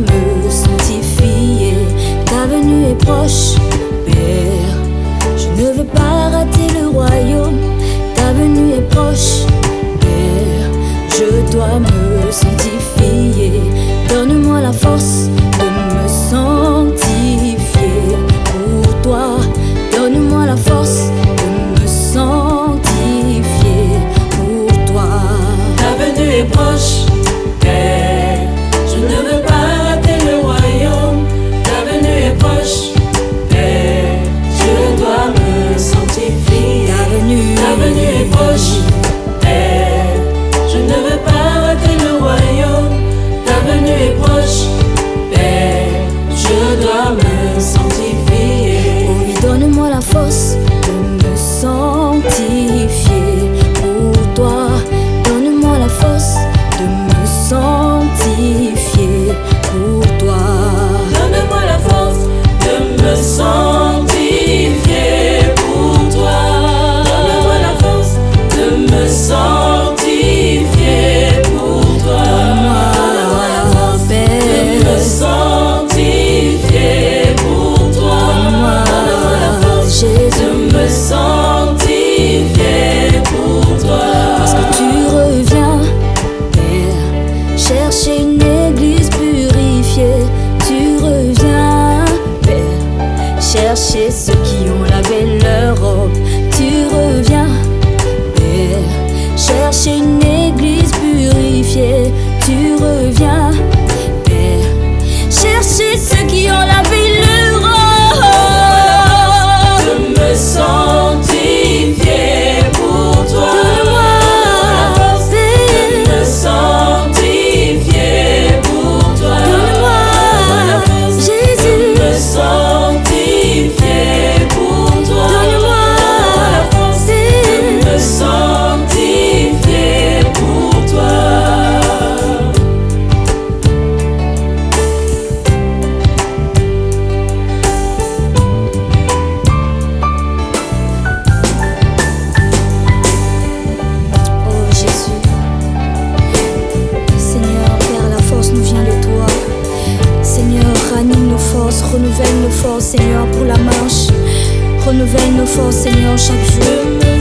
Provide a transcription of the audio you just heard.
me sanctifier. Ta venue est proche. fosse chercher ceux qui ont lavé leur robe. Tu reviens et chercher une église. renouvelle nos forces, Seigneur, pour la marche. Renouvelle nos forces, Seigneur, chaque jour.